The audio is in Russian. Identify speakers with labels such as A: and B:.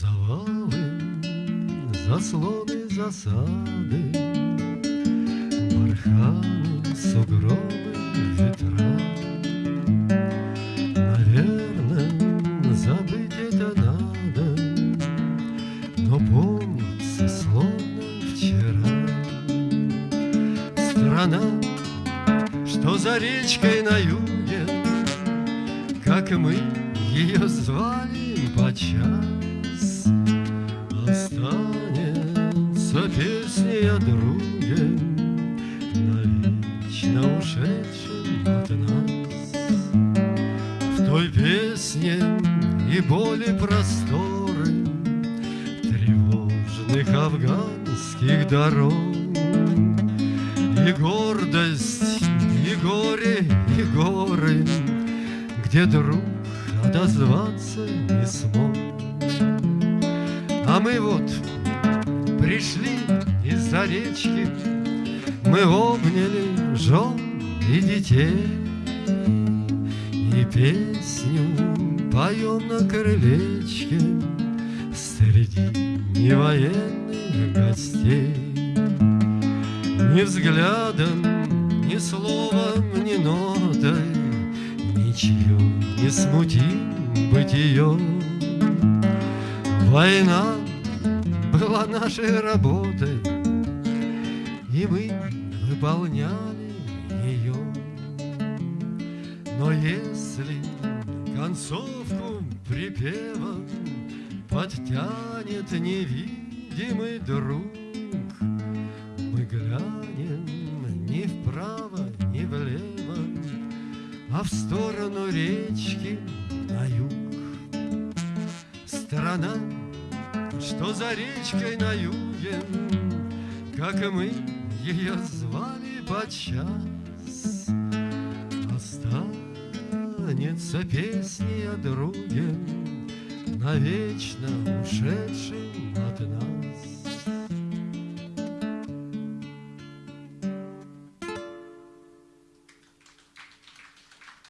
A: Завалы, заслоны, засады, Барханы, сугробы, ветра. Наверное, забыть это надо, Но помнится, словно вчера. Страна, что за речкой на юге, Как мы ее звали подчас, Песня о друге, Навечно ушедшем от нас. В той песне и боли просторы Тревожных афганских дорог И гордость, и горе, и горы Где друг отозваться не смог А мы вот пришли из-за речки. Мы обняли жен и детей И песню поем на крылечке Среди невоенных гостей. Ни взглядом, ни словом, ни нотой Ничью не смутим бытие Война была нашей работой И мы выполняли ее Но если концовку припева Подтянет невидимый друг Мы глянем ни вправо, ни влево А в сторону речки на юг. Страна, что за речкой на юге Как мы ее звали подчас. Останется песни о друге Навечно нас